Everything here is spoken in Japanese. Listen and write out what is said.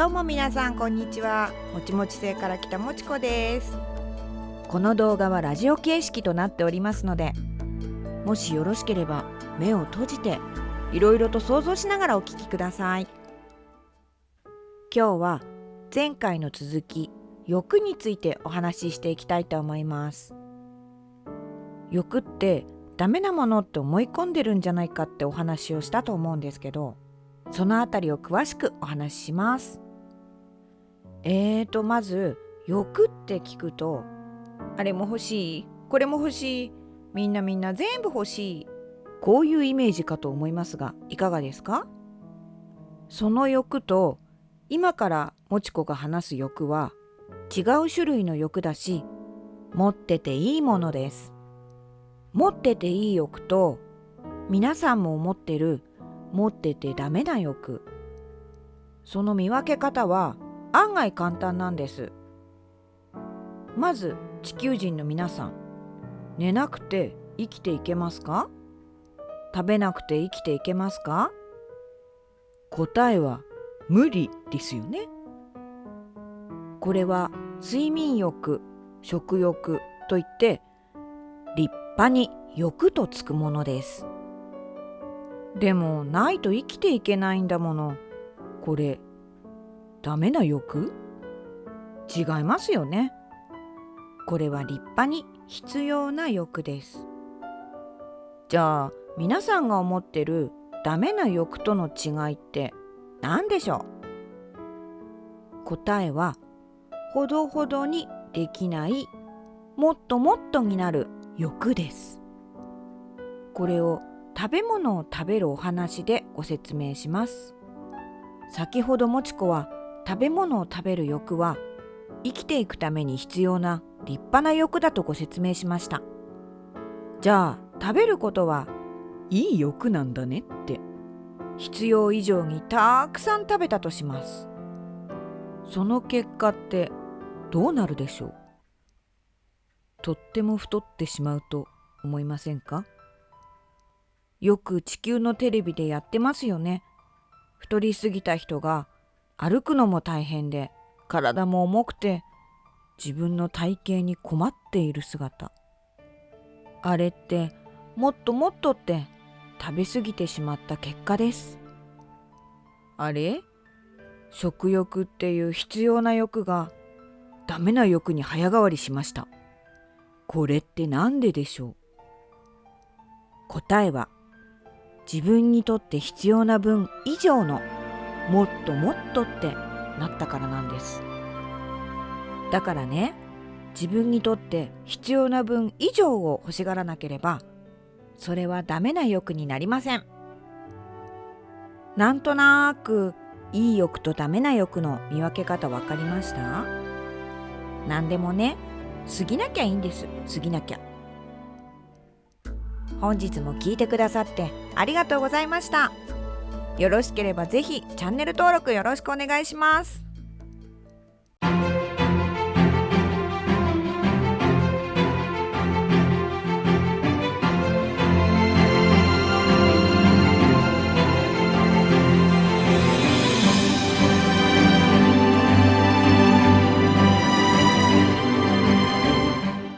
どうも皆さんこんにちは。もちもち星から来たもちこです。この動画はラジオ形式となっておりますのでもしよろしければ目を閉じていろいろと想像しながらお聞きください。今日は前回の続き欲についてお話ししていきたいと思います。欲ってダメなものって思い込んでるんじゃないかってお話をしたと思うんですけどそのあたりを詳しくお話しします。えーとまず欲って聞くとあれも欲しい？これも欲しい？みんなみんな全部欲しい？こういうイメージかと思いますがいかがですか？その欲と今からもちこが話す欲は違う種類の欲だし持ってていいものです。持ってていい欲と皆さんも思ってる持っててダメな欲。その見分け方は案外簡単なんですまず地球人の皆さん寝なくて生きていけますか？食べなくて生きていけますか？答えは無理ですよねこれは睡眠欲食欲といって立派に欲とつくものです。でもないと生きていけないんだもの。これダメな欲？違いますよね。これは立派に必要な欲です。じゃあ皆さんが思ってるダメな欲との違いって何でしょう？答えはほどほどにできないもっともっとになる欲です。これを食べ物を食べるお話でご説明します先ほどもちこは食べ物を食べる欲は生きていくために必要な立派な欲だとご説明しました。じゃあ食べることはいい欲なんだねって。必要以上にたくさん食べたとします。その結果ってどうなるでしょう？とっても太ってしまうと思いませんか？よく地球のテレビでやってますよね。太りすぎた人が歩くのも大変で体も重くて自分の体型に困っている姿。あれってもっともっとって食べ過ぎてしまった結果です。あれ？食欲っていう必要な欲がダメな欲に早変わりしました。これって何ででしょう？答えは自分にとって必要な分以上のもっともっとってなったからなんです。だからね自分にとって必要な分以上を欲しがらなければそれはダメな欲になりません。なんとなくいい欲とダメな欲の見分け方分かりました？何でもね過ぎなきゃいいんです。過ぎなきゃ。本日も聞いてくださってありがとうございました。よろしければぜひチャンネル登録よろしくお願いします。